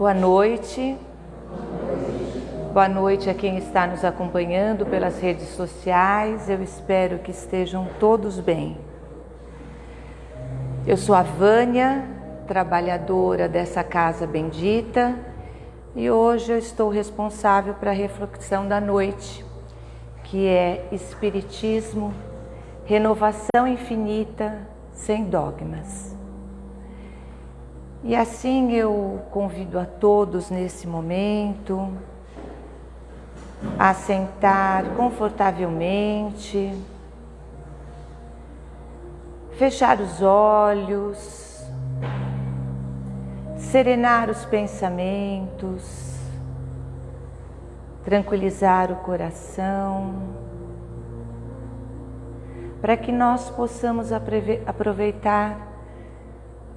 Boa noite. Boa noite a quem está nos acompanhando pelas redes sociais. Eu espero que estejam todos bem. Eu sou a Vânia, trabalhadora dessa casa bendita, e hoje eu estou responsável para a reflexão da noite, que é Espiritismo, renovação infinita sem dogmas. E assim eu convido a todos nesse momento a sentar confortavelmente, fechar os olhos, serenar os pensamentos, tranquilizar o coração, para que nós possamos aproveitar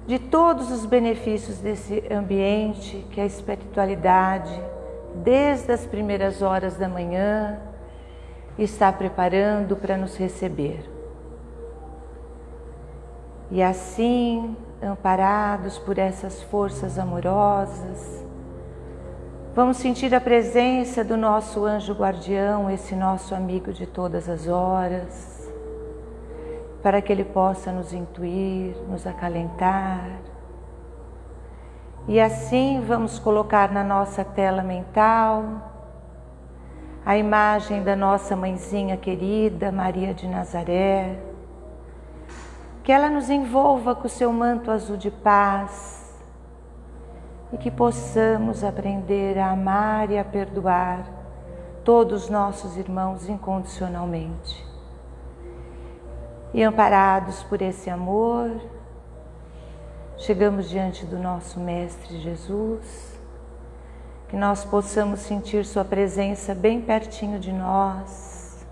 de todos os benefícios desse ambiente que a espiritualidade, desde as primeiras horas da manhã, está preparando para nos receber. E assim, amparados por essas forças amorosas, vamos sentir a presença do nosso anjo guardião, esse nosso amigo de todas as horas para que Ele possa nos intuir, nos acalentar. E assim vamos colocar na nossa tela mental a imagem da nossa mãezinha querida, Maria de Nazaré, que ela nos envolva com o seu manto azul de paz e que possamos aprender a amar e a perdoar todos os nossos irmãos incondicionalmente. E amparados por esse amor, chegamos diante do nosso Mestre Jesus, que nós possamos sentir Sua presença bem pertinho de nós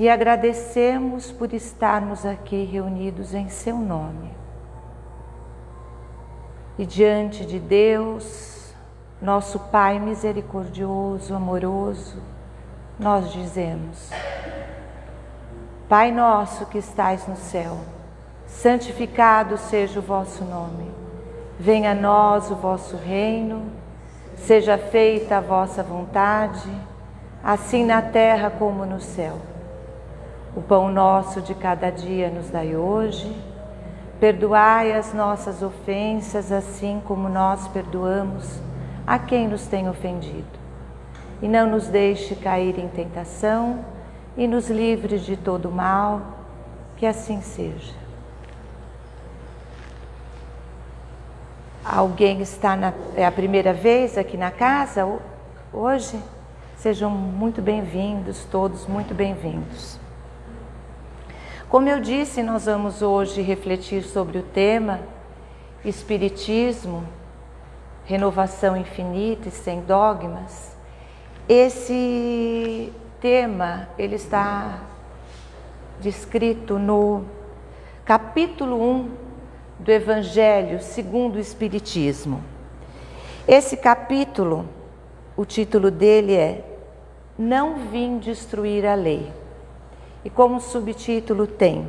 e agradecemos por estarmos aqui reunidos em Seu nome. E diante de Deus, nosso Pai misericordioso, amoroso, nós dizemos: Pai nosso que estais no céu, santificado seja o vosso nome. Venha a nós o vosso reino, seja feita a vossa vontade, assim na terra como no céu. O pão nosso de cada dia nos dai hoje. Perdoai as nossas ofensas, assim como nós perdoamos a quem nos tem ofendido. E não nos deixe cair em tentação, e nos livre de todo mal, que assim seja. Alguém está na, é a primeira vez aqui na casa hoje? Sejam muito bem-vindos, todos muito bem-vindos. Como eu disse, nós vamos hoje refletir sobre o tema Espiritismo, renovação infinita e sem dogmas. Esse tema ele está descrito no capítulo 1 do Evangelho segundo o Espiritismo. Esse capítulo, o título dele é Não vim destruir a lei. E como subtítulo tem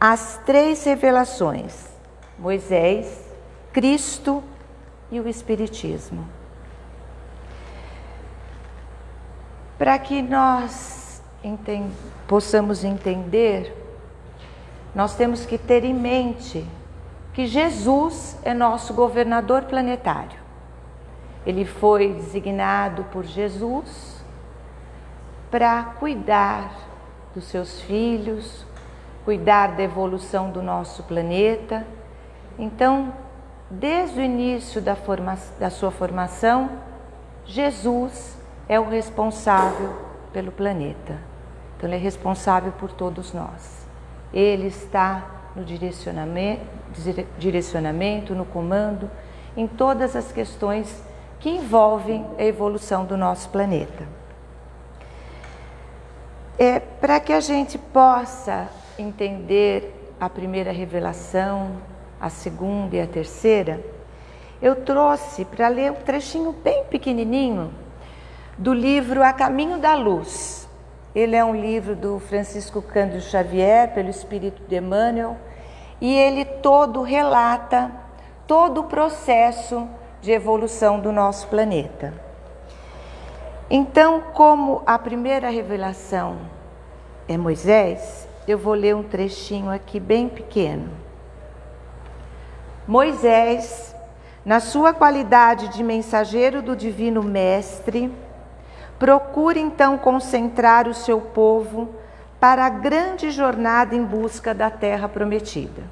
As três revelações: Moisés, Cristo e o Espiritismo. Para que nós possamos entender, nós temos que ter em mente que Jesus é nosso governador planetário. Ele foi designado por Jesus para cuidar dos seus filhos, cuidar da evolução do nosso planeta. Então, desde o início da, forma, da sua formação, Jesus é o responsável pelo planeta. Então, ele é responsável por todos nós. Ele está no direcionamento, direcionamento, no comando, em todas as questões que envolvem a evolução do nosso planeta. É, Para que a gente possa entender a primeira revelação, a segunda e a terceira, eu trouxe para ler um trechinho bem pequenininho do livro A Caminho da Luz. Ele é um livro do Francisco Cândido Xavier, pelo Espírito de Emmanuel, e ele todo relata todo o processo de evolução do nosso planeta. Então, como a primeira revelação é Moisés, eu vou ler um trechinho aqui bem pequeno. Moisés, na sua qualidade de mensageiro do Divino Mestre, procura então concentrar o seu povo para a grande jornada em busca da terra prometida,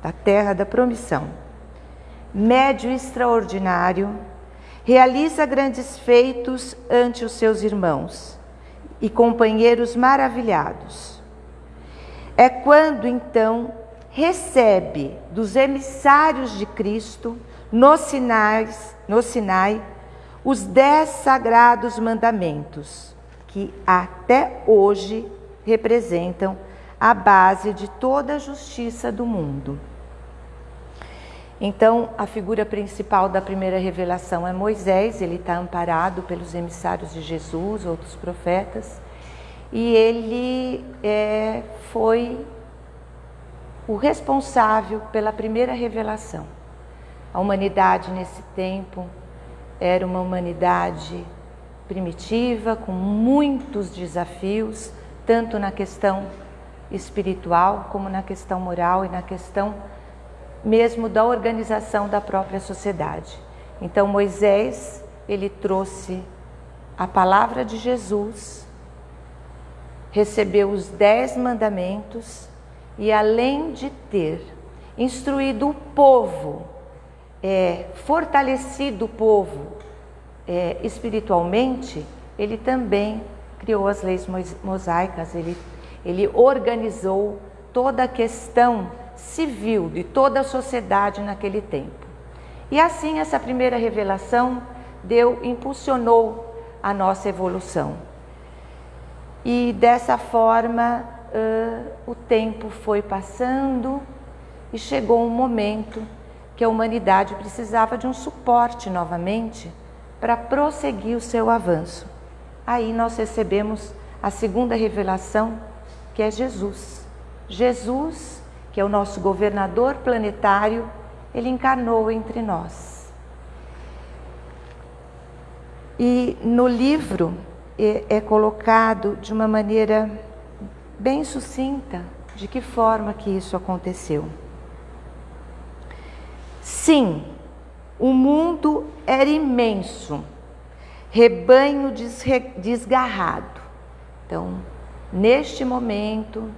da terra da promissão. Médio extraordinário, realiza grandes feitos ante os seus irmãos e companheiros maravilhados. É quando então recebe dos emissários de Cristo nos sinais, no Sinai, os dez sagrados mandamentos, que até hoje representam a base de toda a justiça do mundo. Então, a figura principal da primeira revelação é Moisés, ele está amparado pelos emissários de Jesus, outros profetas, e ele é, foi o responsável pela primeira revelação. A humanidade nesse tempo era uma humanidade primitiva, com muitos desafios, tanto na questão espiritual como na questão moral e na questão mesmo da organização da própria sociedade. Então Moisés, ele trouxe a palavra de Jesus, recebeu os dez mandamentos e além de ter instruído o povo, é, fortalecido o povo é, espiritualmente, ele também criou as leis mosaicas, ele, ele organizou toda a questão civil de toda a sociedade naquele tempo. E assim essa primeira revelação deu impulsionou a nossa evolução. E dessa forma uh, o tempo foi passando e chegou um momento que a humanidade precisava de um suporte novamente para prosseguir o seu avanço. Aí nós recebemos a segunda revelação, que é Jesus. Jesus que é o nosso governador planetário, ele encarnou entre nós. E no livro é, é colocado de uma maneira bem sucinta de que forma que isso aconteceu. Sim, o mundo era imenso, rebanho desgarrado. Então, neste momento,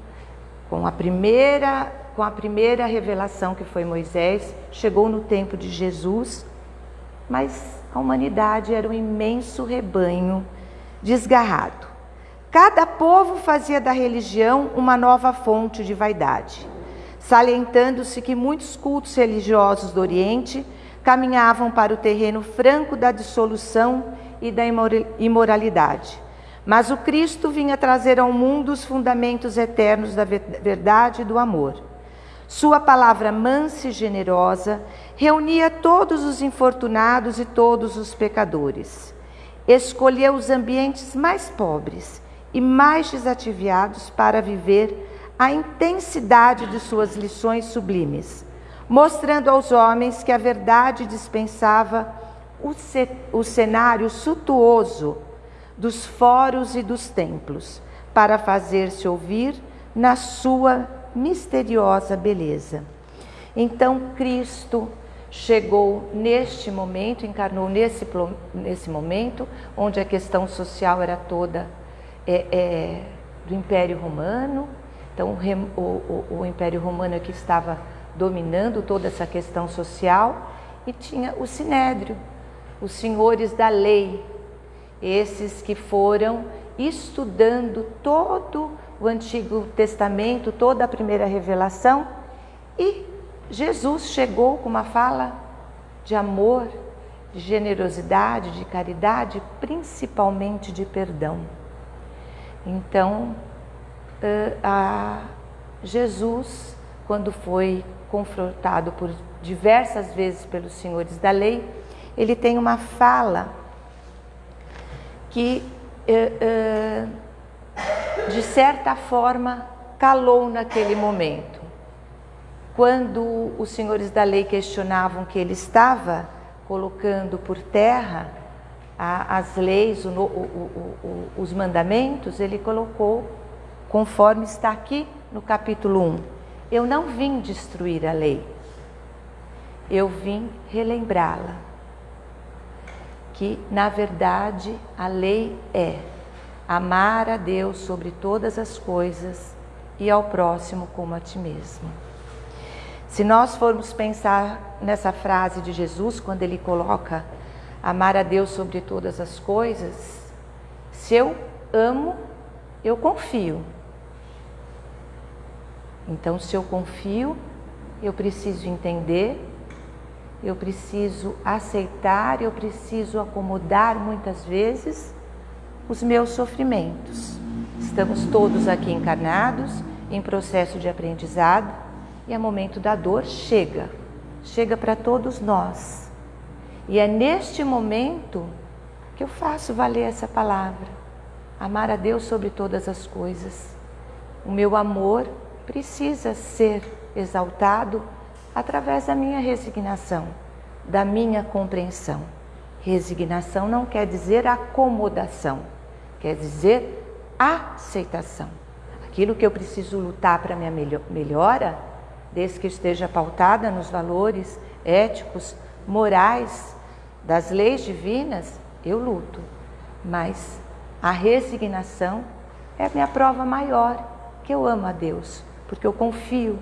com a primeira com a primeira revelação que foi Moisés, chegou no tempo de Jesus, mas a humanidade era um imenso rebanho desgarrado. Cada povo fazia da religião uma nova fonte de vaidade, salientando-se que muitos cultos religiosos do Oriente caminhavam para o terreno franco da dissolução e da imoralidade. Mas o Cristo vinha trazer ao mundo os fundamentos eternos da verdade e do amor. Sua palavra mansa e generosa reunia todos os infortunados e todos os pecadores. Escolheu os ambientes mais pobres e mais desativados para viver a intensidade de suas lições sublimes, mostrando aos homens que a verdade dispensava o, o cenário suntuoso dos fóruns e dos templos, para fazer-se ouvir na sua misteriosa beleza. Então Cristo chegou neste momento, encarnou nesse, nesse momento, onde a questão social era toda é, é, do Império Romano. Então o, o, o Império Romano que estava dominando toda essa questão social e tinha o Sinédrio, os senhores da lei, esses que foram estudando todo o Antigo Testamento, toda a primeira revelação, e Jesus chegou com uma fala de amor, de generosidade, de caridade, principalmente de perdão. Então, Jesus, quando foi confrontado por diversas vezes pelos senhores da lei, ele tem uma fala que de certa forma, calou naquele momento. Quando os senhores da lei questionavam que ele estava colocando por terra a, as leis, os mandamentos, ele colocou conforme está aqui no capítulo 1. Eu não vim destruir a lei, eu vim relembrá-la. Que, na verdade, a lei é amar a Deus sobre todas as coisas e ao próximo como a ti mesmo. Se nós formos pensar nessa frase de Jesus, quando ele coloca amar a Deus sobre todas as coisas, se eu amo, eu confio. Então, se eu confio, eu preciso entender, eu preciso aceitar, eu preciso acomodar muitas vezes os meus sofrimentos. Estamos todos aqui encarnados em processo de aprendizado e é momento da dor chega, chega para todos nós. E é neste momento que eu faço valer essa palavra. Amar a Deus sobre todas as coisas. O meu amor precisa ser exaltado através da minha resignação, da minha compreensão. Resignação não quer dizer acomodação, quer dizer aceitação. Aquilo que eu preciso lutar para minha melhora, desde que esteja pautada nos valores éticos, morais, das leis divinas, eu luto. Mas a resignação é a minha prova maior que eu amo a Deus, porque eu confio,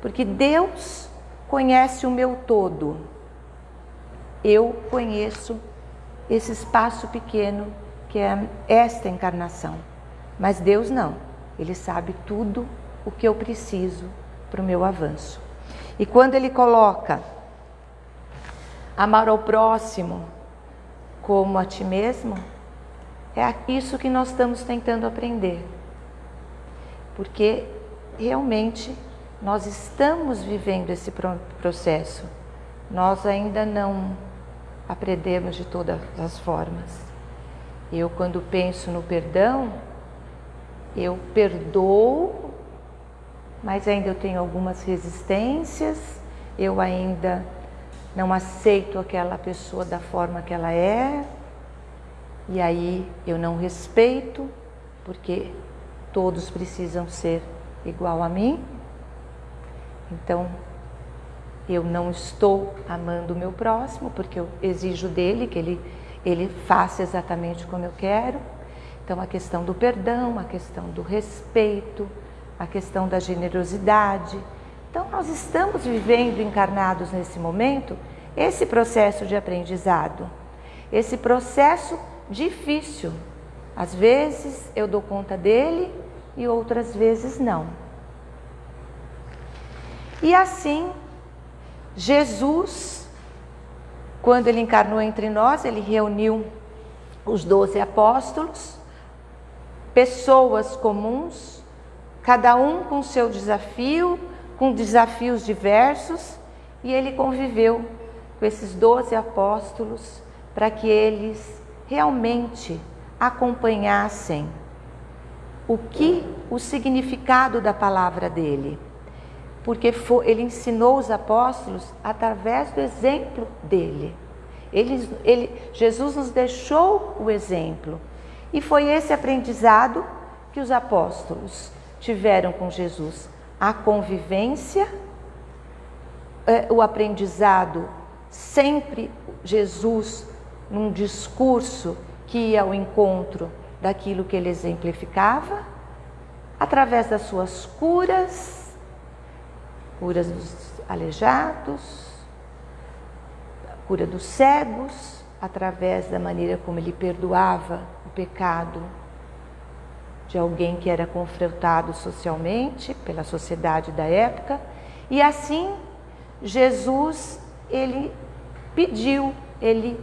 porque Deus conhece o meu todo. Eu conheço esse espaço pequeno que é esta encarnação, mas Deus não. Ele sabe tudo o que eu preciso para o meu avanço. E quando ele coloca amar ao próximo como a ti mesmo, é isso que nós estamos tentando aprender. Porque realmente nós estamos vivendo esse processo. Nós ainda não aprendemos de todas as formas. Eu, quando penso no perdão, eu perdoo, mas ainda eu tenho algumas resistências, eu ainda não aceito aquela pessoa da forma que ela é, e aí eu não respeito, porque todos precisam ser igual a mim. Então, eu não estou amando o meu próximo, porque eu exijo dele que ele, ele faça exatamente como eu quero. Então, a questão do perdão, a questão do respeito, a questão da generosidade. Então, nós estamos vivendo encarnados nesse momento esse processo de aprendizado, esse processo difícil. Às vezes eu dou conta dele e outras vezes não. E assim, Jesus, quando ele encarnou entre nós, ele reuniu os doze apóstolos, pessoas comuns, cada um com seu desafio, com desafios diversos, e ele conviveu com esses doze apóstolos para que eles realmente acompanhassem o que o significado da palavra dele, porque foi, ele ensinou os apóstolos através do exemplo dele. Ele, ele, Jesus nos deixou o exemplo. E foi esse aprendizado que os apóstolos tiveram com Jesus, a convivência, é, o aprendizado sempre Jesus num discurso que ia ao encontro daquilo que ele exemplificava, através das suas curas, curas dos aleijados, cura dos cegos, através da maneira como ele perdoava o pecado de alguém que era confrontado socialmente pela sociedade da época, e assim Jesus ele pediu, ele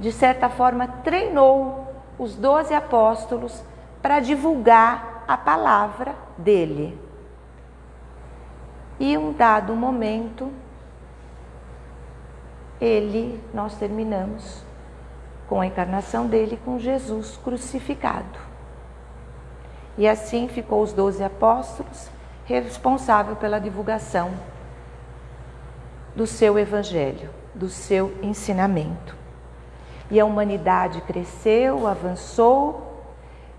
de certa forma treinou os doze apóstolos para divulgar a palavra dele. E um dado momento, ele, nós terminamos com a encarnação dele com Jesus crucificado. E assim ficou os doze apóstolos responsável pela divulgação do seu evangelho. do seu ensinamento. E a humanidade cresceu, avançou,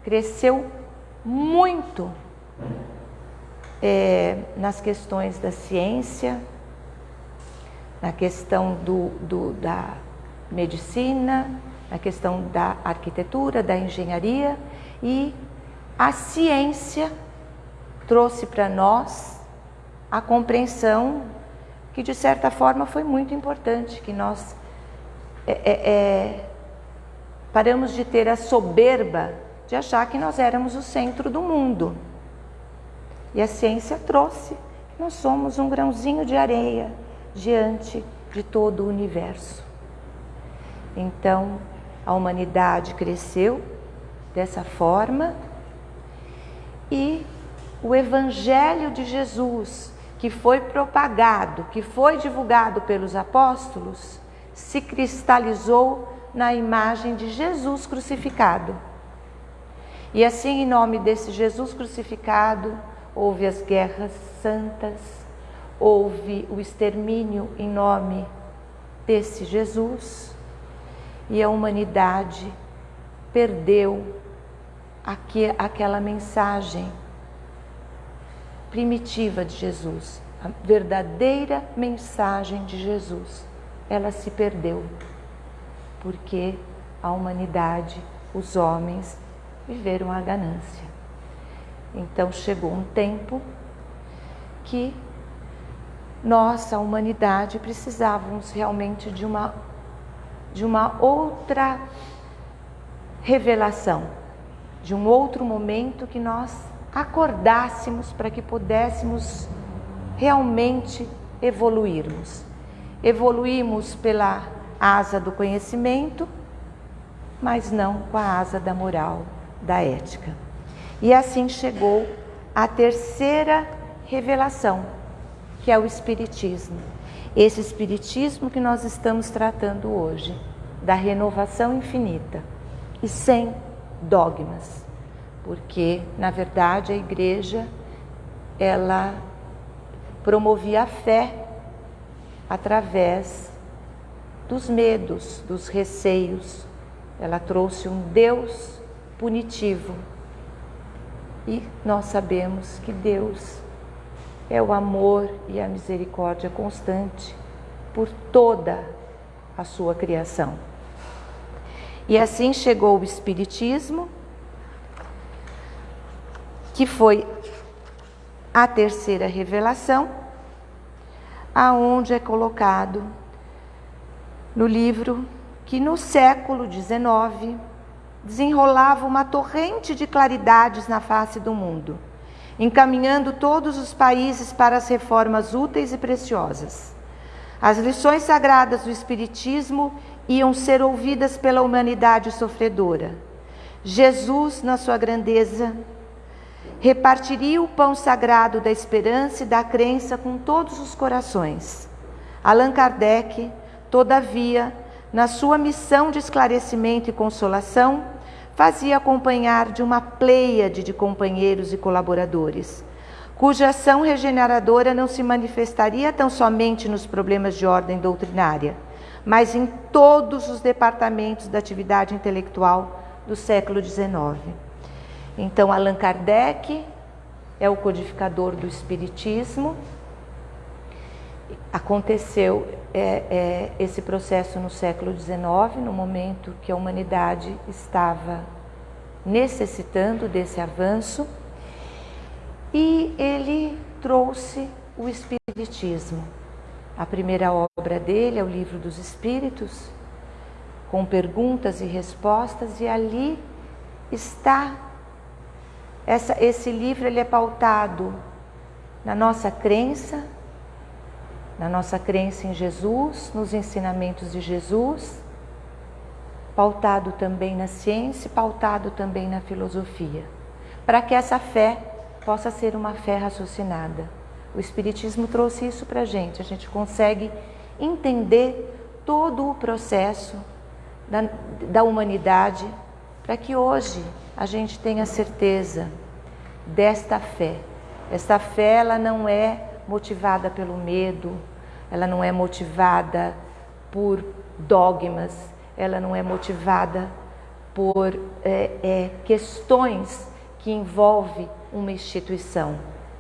cresceu muito é, nas questões da ciência, na questão do, do, da medicina, na questão da arquitetura, da engenharia e a ciência trouxe para nós a compreensão que de certa forma foi muito importante, que nós é, é, é, paramos de ter a soberba de achar que nós éramos o centro do mundo. E a ciência trouxe que nós somos um grãozinho de areia diante de todo o universo. Então, a humanidade cresceu dessa forma e o Evangelho de Jesus, que foi propagado, que foi divulgado pelos apóstolos, se cristalizou na imagem de Jesus crucificado. E assim, em nome desse Jesus crucificado, houve as guerras santas, houve o extermínio em nome desse Jesus, e a humanidade perdeu aqui, aquela mensagem primitiva de Jesus, a verdadeira mensagem de Jesus. Ela se perdeu porque a humanidade, os homens, viveram a ganância. Então chegou um tempo que nós, a humanidade, precisávamos realmente de uma, de uma outra revelação, de um outro momento que nós acordássemos para que pudéssemos realmente evoluirmos. Evoluímos pela asa do conhecimento, mas não com a asa da moral, da ética. E assim chegou a terceira revelação, que é o Espiritismo. Esse Espiritismo que nós estamos tratando hoje, da renovação infinita e sem dogmas, porque na verdade a Igreja ela promovia a fé através dos medos, dos receios. Ela trouxe um Deus punitivo e nós sabemos que Deus é o amor e a misericórdia constante por toda a sua criação. E assim chegou o Espiritismo, que foi a terceira revelação, aonde é colocado no livro que no século XIX desenrolava uma torrente de claridades na face do mundo, encaminhando todos os países para as reformas úteis e preciosas. As lições sagradas do Espiritismo iam ser ouvidas pela humanidade sofredora. Jesus, na sua grandeza, repartiria o pão sagrado da esperança e da crença com todos os corações. Allan Kardec, todavia, na sua missão de esclarecimento e consolação, fazia acompanhar de uma pleiade de companheiros e colaboradores, cuja ação regeneradora não se manifestaria tão somente nos problemas de ordem doutrinária, mas em todos os departamentos da atividade intelectual do século XIX. Então, Allan Kardec é o codificador do Espiritismo. Aconteceu é, é, esse processo no século XIX, no momento que a humanidade estava necessitando desse avanço, e ele trouxe o Espiritismo. A primeira obra dele é o Livro dos Espíritos, com perguntas e respostas, e ali está. Essa, esse livro ele é pautado na nossa crença, na nossa crença em Jesus, nos ensinamentos de Jesus, pautado também na ciência, pautado também na filosofia, para que essa fé possa ser uma fé raciocinada. O Espiritismo trouxe isso para a gente, a gente consegue entender todo o processo da, da humanidade para que hoje a gente tenha certeza desta fé. Esta fé ela não é motivada pelo medo, ela não é motivada por dogmas, ela não é motivada por é, é, questões que envolvem uma instituição.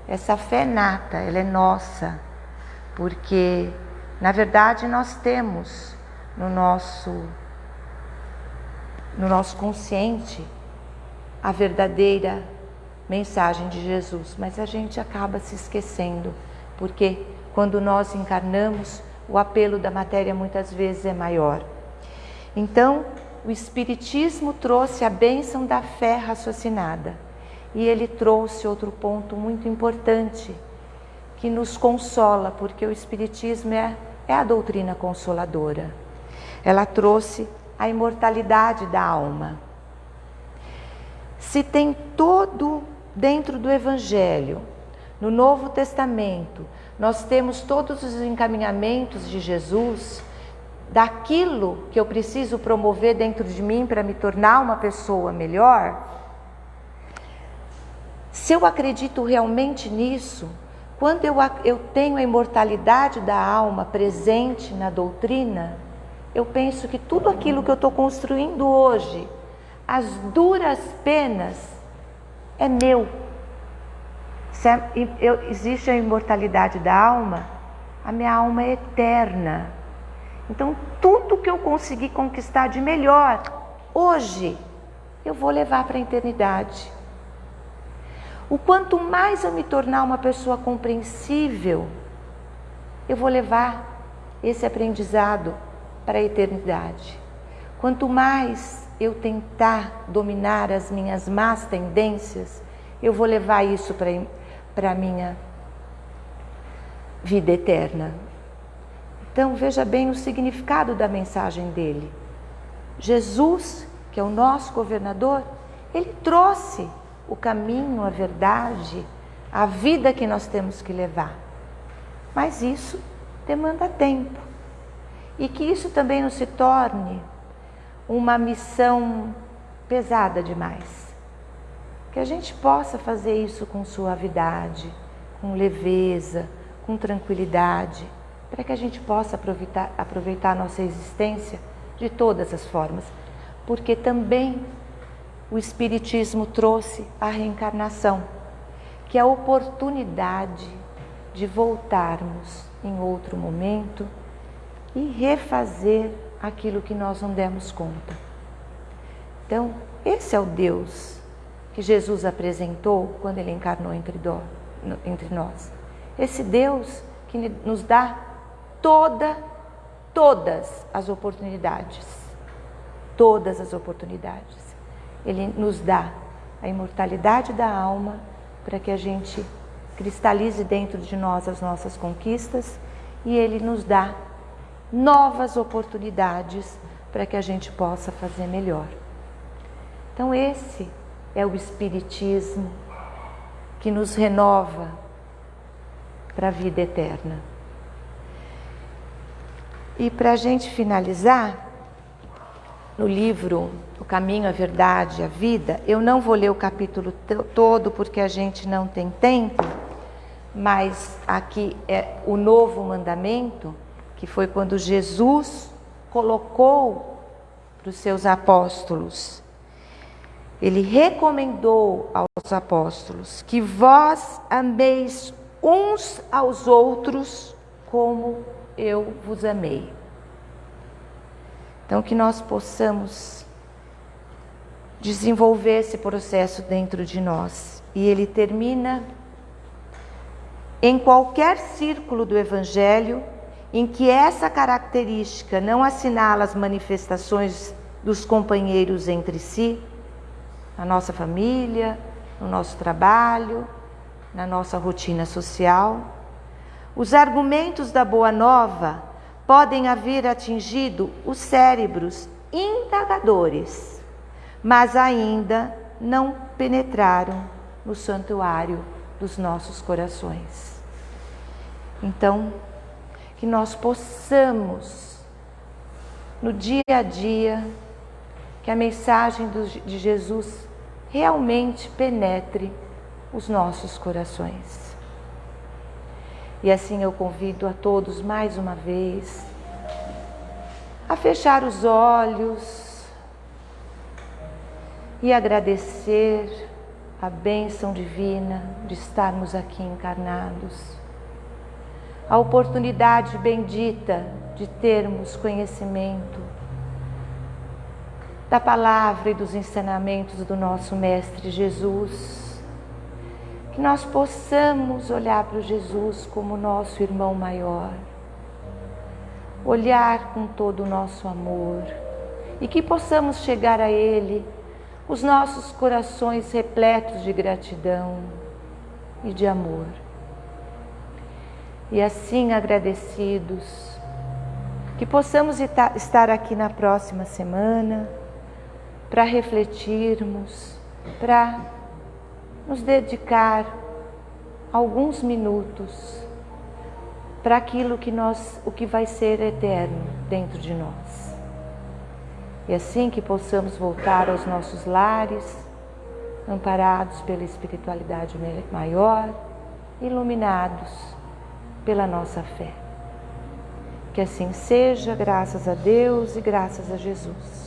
Essa fé nata, ela é nossa, porque na verdade nós temos no nosso no nosso consciente a verdadeira mensagem de Jesus, mas a gente acaba se esquecendo, porque quando nós encarnamos, o apelo da matéria muitas vezes é maior. Então, o Espiritismo trouxe a bênção da fé raciocinada e ele trouxe outro ponto muito importante que nos consola, porque o Espiritismo é, é a doutrina consoladora. Ela trouxe a imortalidade da alma. Se tem todo dentro do Evangelho, no Novo Testamento, nós temos todos os encaminhamentos de Jesus daquilo que eu preciso promover dentro de mim para me tornar uma pessoa melhor. Se eu acredito realmente nisso, quando eu, eu tenho a imortalidade da alma presente na doutrina, eu penso que tudo aquilo que eu estou construindo hoje, as duras penas, é meu. Existe a imortalidade da alma, a minha alma é eterna. Então, tudo que eu consegui conquistar de melhor hoje, eu vou levar para a eternidade. O quanto mais eu me tornar uma pessoa compreensível, eu vou levar esse aprendizado para a eternidade. Quanto mais eu tentar dominar as minhas más tendências, eu vou levar isso para a minha vida eterna. Então veja bem o significado da mensagem dele. Jesus, que é o nosso governador, ele trouxe o caminho, a verdade, a vida que nós temos que levar. Mas isso demanda tempo e que isso também não se torne uma missão pesada demais. Que a gente possa fazer isso com suavidade, com leveza, com tranquilidade, para que a gente possa aproveitar, aproveitar a nossa existência de todas as formas. Porque também o Espiritismo trouxe a reencarnação, que é a oportunidade de voltarmos em outro momento e refazer aquilo que nós não demos conta. Então, esse é o Deus que Jesus apresentou quando ele encarnou entre, entre nós. Esse Deus que nos dá toda, todas as oportunidades. Todas as oportunidades. Ele nos dá a imortalidade da alma para que a gente cristalize dentro de nós as nossas conquistas e ele nos dá novas oportunidades para que a gente possa fazer melhor. Então, esse é o Espiritismo que nos renova para a vida eterna. E para a gente finalizar, no livro O Caminho, a Verdade, a Vida, eu não vou ler o capítulo todo porque a gente não tem tempo, mas aqui é o novo mandamento que foi quando Jesus colocou para os seus apóstolos. Ele recomendou aos apóstolos que vós ameis uns aos outros como eu vos amei. Então, que nós possamos desenvolver esse processo dentro de nós. E ele termina em qualquer círculo do Evangelho em que essa característica não assinala as manifestações dos companheiros entre si, na nossa família, no nosso trabalho, na nossa rotina social. Os argumentos da Boa Nova podem haver atingido os cérebros indagadores, mas ainda não penetraram no santuário dos nossos corações. Então, que nós possamos, no dia a dia, que a mensagem de Jesus realmente penetre os nossos corações. E assim eu convido a todos mais uma vez a fechar os olhos e agradecer a bênção divina de estarmos aqui encarnados, a oportunidade bendita de termos conhecimento da palavra e dos ensinamentos do nosso Mestre Jesus. Que nós possamos olhar para Jesus como nosso irmão maior, olhar com todo o nosso amor e que possamos chegar a Ele os nossos corações repletos de gratidão e de amor. E assim agradecidos, que possamos estar aqui na próxima semana para refletirmos, para nos dedicar alguns minutos para aquilo que nós, o que vai ser eterno dentro de nós. E assim que possamos voltar aos nossos lares, amparados pela espiritualidade maior, iluminados pela nossa fé. Que assim seja, graças a Deus e graças a Jesus.